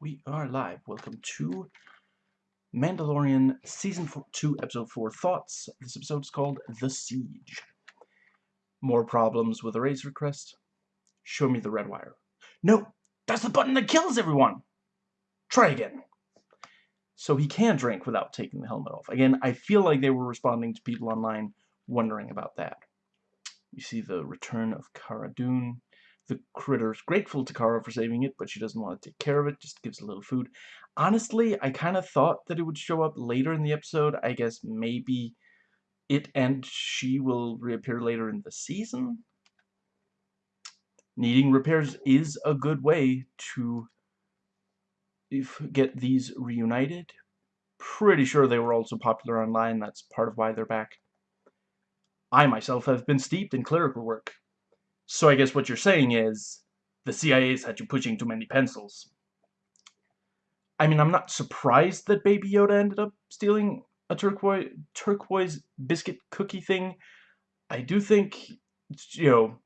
We are live. Welcome to Mandalorian Season four, 2, Episode 4 Thoughts. This episode is called The Siege. More problems with the Razor Crest? Show me the red wire. No! That's the button that kills everyone! Try again. So he can drink without taking the helmet off. Again, I feel like they were responding to people online wondering about that. You see the return of Cara Dune. The critter's grateful to Cara for saving it, but she doesn't want to take care of it, just gives a little food. Honestly, I kind of thought that it would show up later in the episode. I guess maybe it and she will reappear later in the season. Needing repairs is a good way to get these reunited. Pretty sure they were also popular online, that's part of why they're back. I myself have been steeped in clerical work. So I guess what you're saying is the CIA's had you pushing too many pencils. I mean, I'm not surprised that Baby Yoda ended up stealing a turquoise, turquoise biscuit cookie thing. I do think, you know,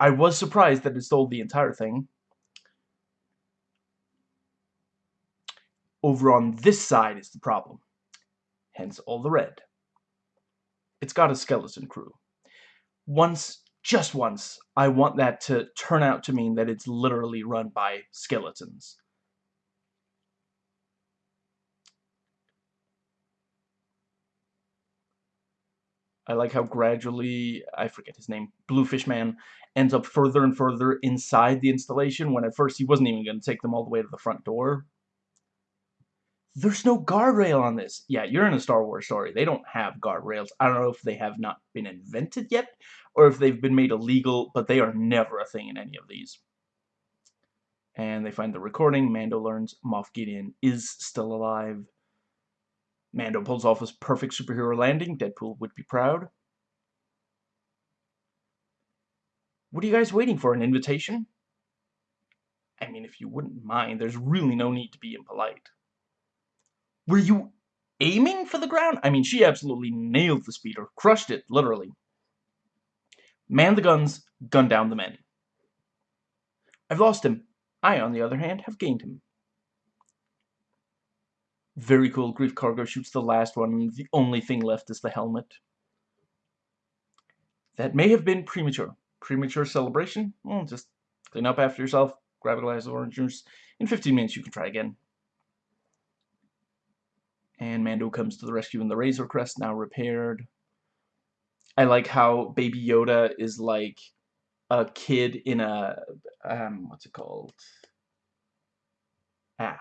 I was surprised that it stole the entire thing. Over on this side is the problem. Hence all the red. It's got a skeleton crew. Once just once, I want that to turn out to mean that it's literally run by skeletons. I like how gradually, I forget his name, Bluefish Man, ends up further and further inside the installation when at first he wasn't even going to take them all the way to the front door. There's no guardrail on this. Yeah, you're in a Star Wars story. They don't have guardrails. I don't know if they have not been invented yet, or if they've been made illegal, but they are never a thing in any of these. And they find the recording. Mando learns Moff Gideon is still alive. Mando pulls off his perfect superhero landing. Deadpool would be proud. What are you guys waiting for? An invitation? I mean, if you wouldn't mind, there's really no need to be impolite. Were you aiming for the ground? I mean, she absolutely nailed the speeder. Crushed it, literally. Man the guns, gun down the men. I've lost him. I, on the other hand, have gained him. Very cool. Greef Karga shoots the last one. The only thing left is the helmet. That may have been premature. Premature celebration? Well, just clean up after yourself, grab a glass of orange juice. In 15 minutes, you can try again. And Mando comes to the rescue in the Razor Crest, now repaired. I like how Baby Yoda is like a kid in a, um, what's it called? Ah,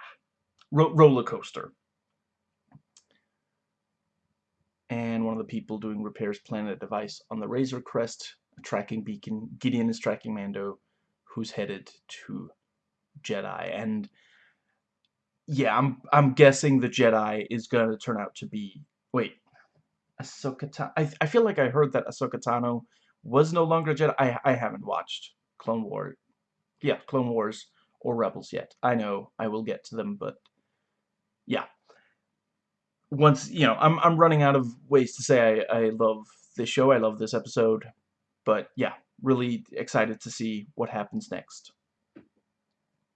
ro roller coaster. And one of the people doing repairs plant a device on the Razor Crest, a tracking beacon. Gideon is tracking Mando, who's headed to Jedi. And yeah, I'm I'm guessing the Jedi is going to turn out to be wait, Ahsoka Tano. I I feel like I heard that Ahsoka Tano was no longer Jedi. I I haven't watched Clone War, yeah, Clone Wars or Rebels yet. I know I will get to them, but yeah. Once you know, I'm I'm running out of ways to say I I love this show. I love this episode, but yeah, really excited to see what happens next.